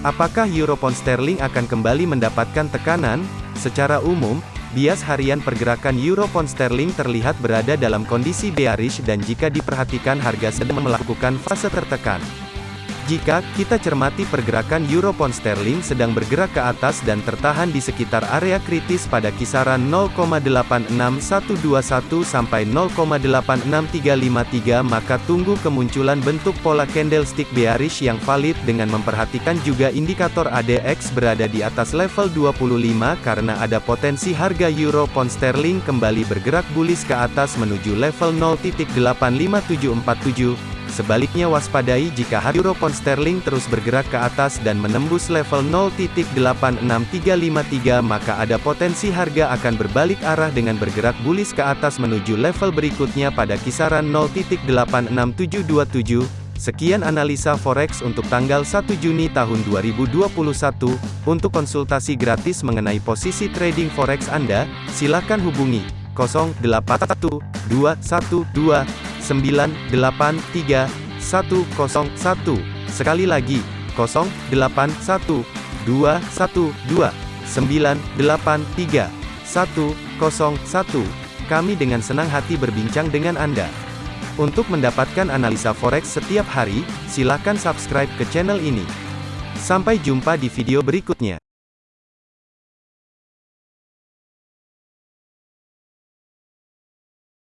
Apakah euro pound sterling akan kembali mendapatkan tekanan? Secara umum, bias harian pergerakan euro pound sterling terlihat berada dalam kondisi bearish dan jika diperhatikan harga sedang melakukan fase tertekan. Jika kita cermati pergerakan euro pound sterling sedang bergerak ke atas dan tertahan di sekitar area kritis pada kisaran 0,86121 sampai 0,86353 maka tunggu kemunculan bentuk pola candlestick bearish yang valid dengan memperhatikan juga indikator ADX berada di atas level 25 karena ada potensi harga euro pound sterling kembali bergerak bullish ke atas menuju level 0.85747 Sebaliknya waspadai jika euro pound sterling terus bergerak ke atas dan menembus level 0.86353 maka ada potensi harga akan berbalik arah dengan bergerak bullish ke atas menuju level berikutnya pada kisaran 0.86727. Sekian analisa forex untuk tanggal 1 Juni tahun 2021. Untuk konsultasi gratis mengenai posisi trading forex Anda, silakan hubungi 081212 983 101. Sekali lagi, 081 212 983 101. Kami dengan senang hati berbincang dengan Anda. Untuk mendapatkan analisa forex setiap hari, silakan subscribe ke channel ini. Sampai jumpa di video berikutnya.